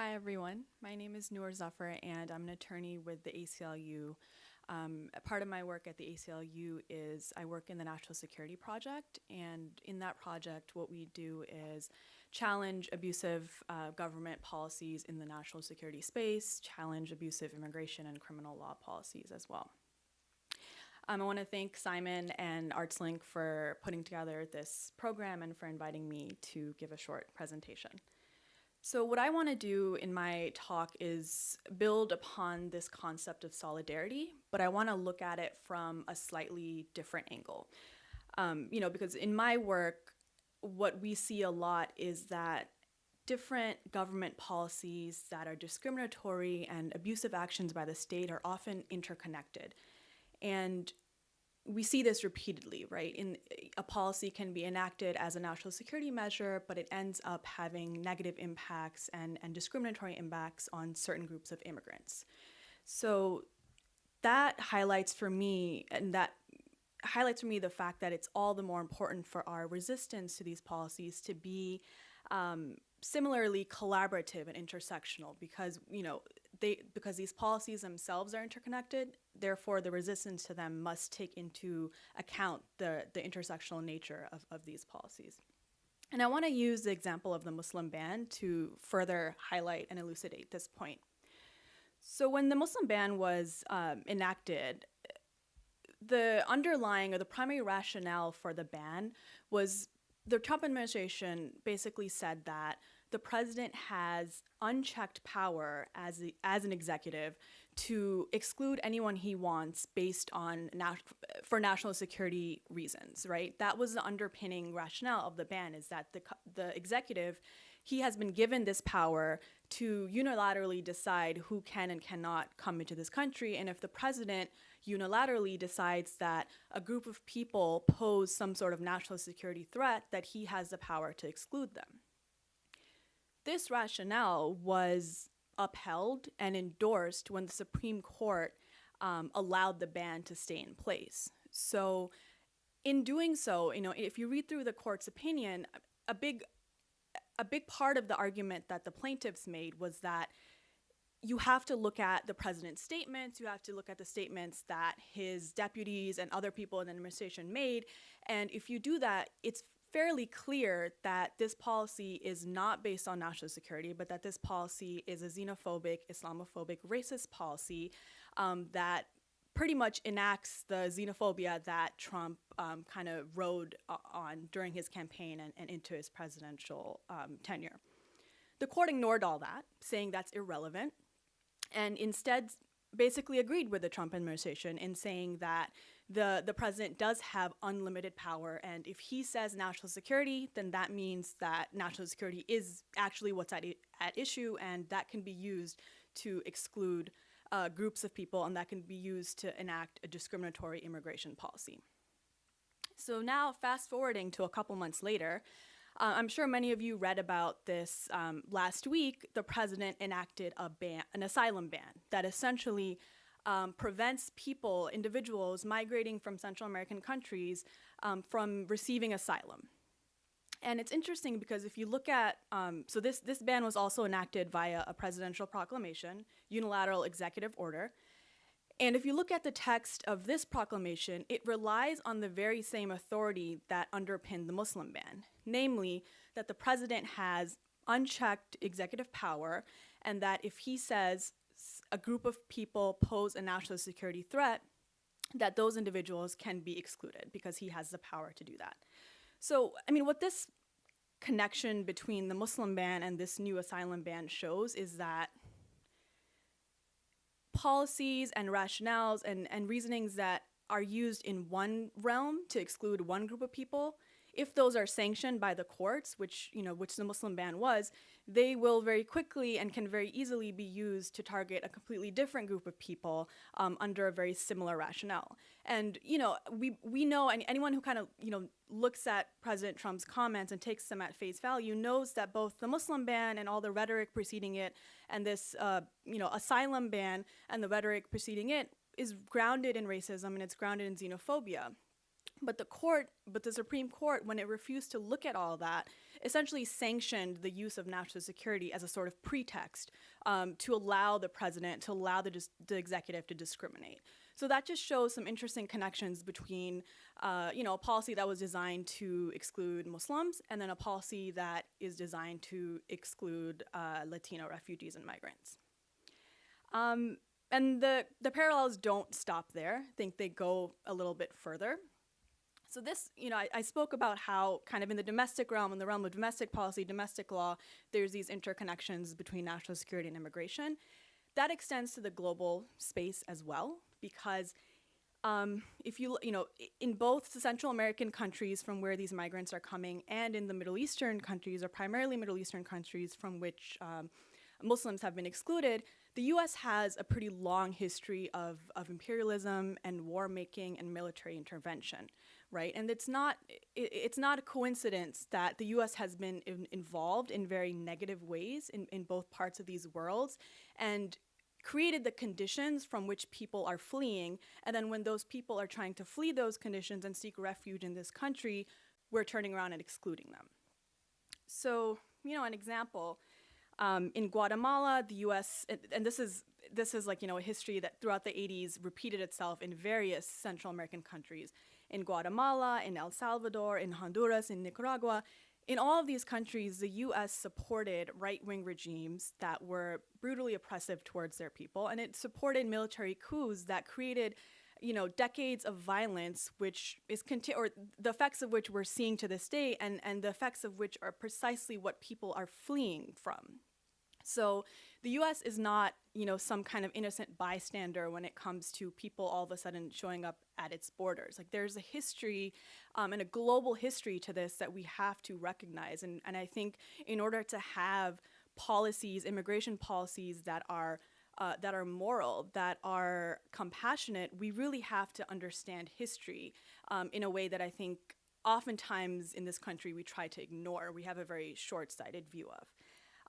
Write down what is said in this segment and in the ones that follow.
Hi, everyone. My name is Noor Zafar, and I'm an attorney with the ACLU. Um, part of my work at the ACLU is I work in the National Security Project, and in that project, what we do is challenge abusive uh, government policies in the national security space, challenge abusive immigration and criminal law policies as well. Um, I want to thank Simon and ArtsLink for putting together this program and for inviting me to give a short presentation. So what I want to do in my talk is build upon this concept of solidarity, but I want to look at it from a slightly different angle. Um, you know, because in my work, what we see a lot is that different government policies that are discriminatory and abusive actions by the state are often interconnected. And we see this repeatedly, right? In a policy can be enacted as a national security measure, but it ends up having negative impacts and, and discriminatory impacts on certain groups of immigrants. So that highlights for me, and that highlights for me the fact that it's all the more important for our resistance to these policies to be um, similarly collaborative and intersectional because you know they because these policies themselves are interconnected therefore the resistance to them must take into account the the intersectional nature of, of these policies. And i want to use the example of the muslim ban to further highlight and elucidate this point. So when the muslim ban was um, enacted the underlying or the primary rationale for the ban was the Trump administration basically said that the president has unchecked power as, as an executive to exclude anyone he wants based on for national security reasons, right? That was the underpinning rationale of the ban is that the, the executive, he has been given this power to unilaterally decide who can and cannot come into this country. And if the president unilaterally decides that a group of people pose some sort of national security threat, that he has the power to exclude them. This rationale was upheld and endorsed when the Supreme Court um, allowed the ban to stay in place. So in doing so, you know, if you read through the court's opinion, a big a big part of the argument that the plaintiffs made was that you have to look at the president's statements, you have to look at the statements that his deputies and other people in the administration made. And if you do that, it's fairly clear that this policy is not based on national security, but that this policy is a xenophobic, Islamophobic, racist policy um, that pretty much enacts the xenophobia that Trump um, kind of rode on during his campaign and, and into his presidential um, tenure. The court ignored all that, saying that's irrelevant, and instead basically agreed with the Trump administration in saying that the, the president does have unlimited power. And if he says national security, then that means that national security is actually what's at, at issue, and that can be used to exclude uh, groups of people, and that can be used to enact a discriminatory immigration policy. So now, fast forwarding to a couple months later, uh, I'm sure many of you read about this um, last week. The president enacted a ban, an asylum ban that essentially um, prevents people, individuals migrating from Central American countries um, from receiving asylum. And it's interesting because if you look at, um, so this, this ban was also enacted via a presidential proclamation, unilateral executive order. And if you look at the text of this proclamation, it relies on the very same authority that underpinned the Muslim ban, namely that the president has unchecked executive power and that if he says a group of people pose a national security threat, that those individuals can be excluded because he has the power to do that. So, I mean, what this connection between the Muslim ban and this new asylum ban shows is that policies and rationales and, and reasonings that are used in one realm to exclude one group of people if those are sanctioned by the courts, which, you know, which the Muslim ban was, they will very quickly and can very easily be used to target a completely different group of people um, under a very similar rationale. And, you know, we, we know, and anyone who kind of, you know, looks at President Trump's comments and takes them at face value knows that both the Muslim ban and all the rhetoric preceding it and this, uh, you know, asylum ban and the rhetoric preceding it is grounded in racism and it's grounded in xenophobia. But the court, but the Supreme Court, when it refused to look at all that, essentially sanctioned the use of national security as a sort of pretext um, to allow the president, to allow the, the executive to discriminate. So that just shows some interesting connections between, uh, you know, a policy that was designed to exclude Muslims and then a policy that is designed to exclude uh, Latino refugees and migrants. Um, and the, the parallels don't stop there. I think they go a little bit further. So this, you know, I, I, spoke about how kind of in the domestic realm, in the realm of domestic policy, domestic law, there's these interconnections between national security and immigration. That extends to the global space as well, because um, if you, you know, in both the Central American countries from where these migrants are coming and in the Middle Eastern countries, or primarily Middle Eastern countries from which um, Muslims have been excluded, the US has a pretty long history of, of imperialism and war making and military intervention, right? And it's not it's not a coincidence that the US has been in, involved in very negative ways in, in both parts of these worlds and created the conditions from which people are fleeing. And then when those people are trying to flee those conditions and seek refuge in this country, we're turning around and excluding them. So, you know, an example, um, in Guatemala, the U.S. and this is this is like you know a history that throughout the 80s repeated itself in various Central American countries, in Guatemala, in El Salvador, in Honduras, in Nicaragua. In all of these countries, the U.S. supported right-wing regimes that were brutally oppressive towards their people, and it supported military coups that created you know, decades of violence, which is conti- or the effects of which we're seeing to this day, and and the effects of which are precisely what people are fleeing from. So the U.S. is not, you know, some kind of innocent bystander when it comes to people all of a sudden showing up at its borders. Like there's a history um, and a global history to this that we have to recognize. And, and I think in order to have policies, immigration policies that are uh, that are moral, that are compassionate, we really have to understand history um, in a way that I think oftentimes in this country we try to ignore. We have a very short-sighted view of.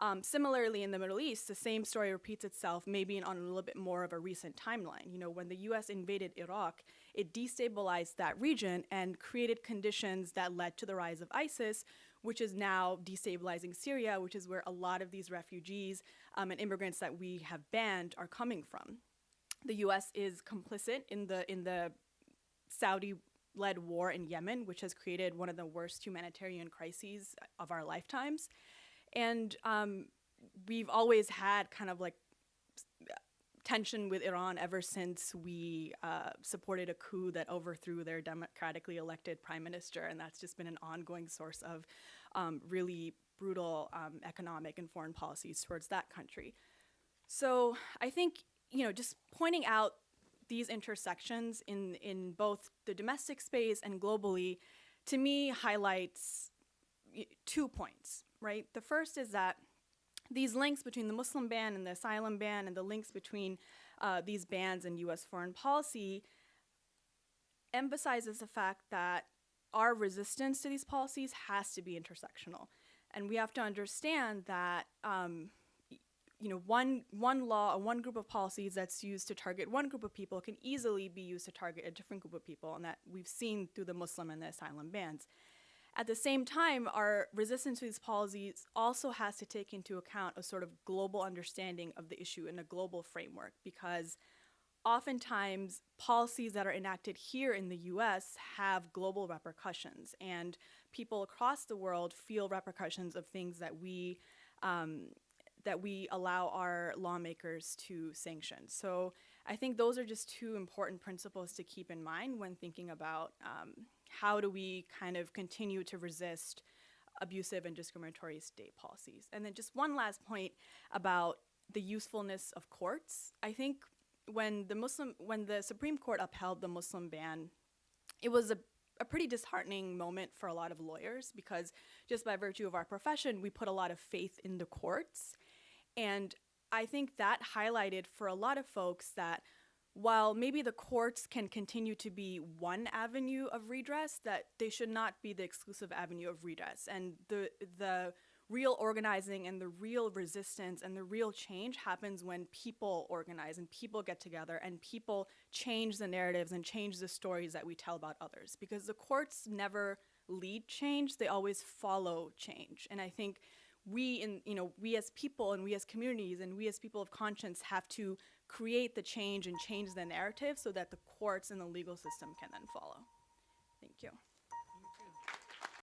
Um, similarly, in the Middle East, the same story repeats itself, maybe on a little bit more of a recent timeline. You know, when the U.S. invaded Iraq, it destabilized that region and created conditions that led to the rise of ISIS, which is now destabilizing Syria, which is where a lot of these refugees um, and immigrants that we have banned are coming from. The U.S. is complicit in the in the Saudi-led war in Yemen, which has created one of the worst humanitarian crises of our lifetimes. And um, we've always had kind of like tension with Iran ever since we uh, supported a coup that overthrew their democratically elected prime minister, and that's just been an ongoing source of um, really brutal um, economic and foreign policies towards that country. So I think you know just pointing out these intersections in in both the domestic space and globally, to me highlights two points right? The first is that these links between the Muslim ban and the asylum ban and the links between uh, these bans and US foreign policy emphasizes the fact that our resistance to these policies has to be intersectional. And we have to understand that um, you know, one, one law or one group of policies that's used to target one group of people can easily be used to target a different group of people, and that we've seen through the Muslim and the asylum bans. At the same time, our resistance to these policies also has to take into account a sort of global understanding of the issue in a global framework because oftentimes policies that are enacted here in the US have global repercussions and people across the world feel repercussions of things that we um, that we allow our lawmakers to sanction. So I think those are just two important principles to keep in mind when thinking about um, how do we kind of continue to resist abusive and discriminatory state policies. And then just one last point about the usefulness of courts. I think when the Muslim when the Supreme Court upheld the Muslim ban, it was a a pretty disheartening moment for a lot of lawyers because just by virtue of our profession, we put a lot of faith in the courts. And I think that highlighted for a lot of folks that while maybe the courts can continue to be one avenue of redress, that they should not be the exclusive avenue of redress. And the the real organizing and the real resistance and the real change happens when people organize and people get together and people change the narratives and change the stories that we tell about others. Because the courts never lead change; they always follow change. And I think we, in you know, we as people and we as communities and we as people of conscience have to create the change and change the narrative so that the courts and the legal system can then follow. Thank you.